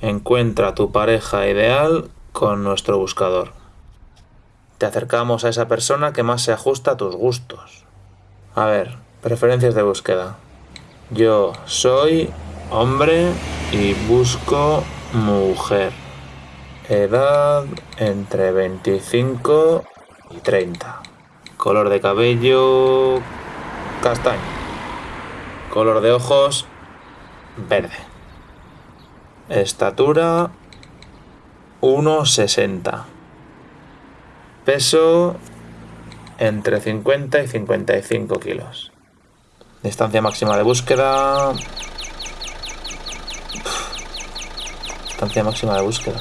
Encuentra tu pareja ideal con nuestro buscador. Te acercamos a esa persona que más se ajusta a tus gustos. A ver, preferencias de búsqueda. Yo soy hombre y busco mujer. Edad entre 25 y 30. Color de cabello castaño. Color de ojos verde. Estatura 1,60. Peso entre 50 y 55 kilos. Distancia máxima de búsqueda. Distancia máxima de búsqueda.